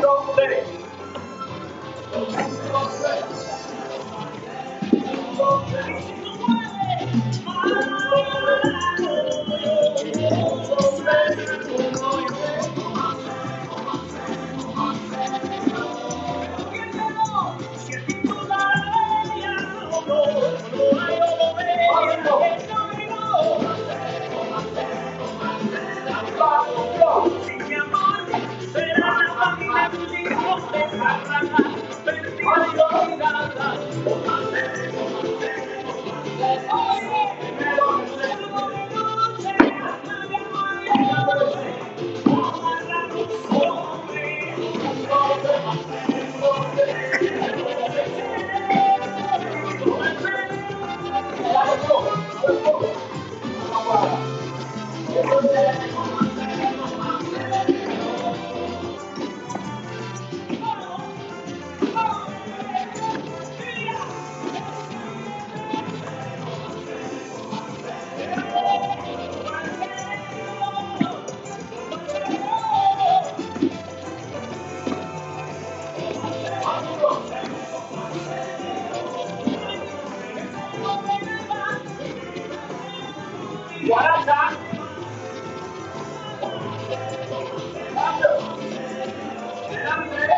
Thank you. 40, 60, 70,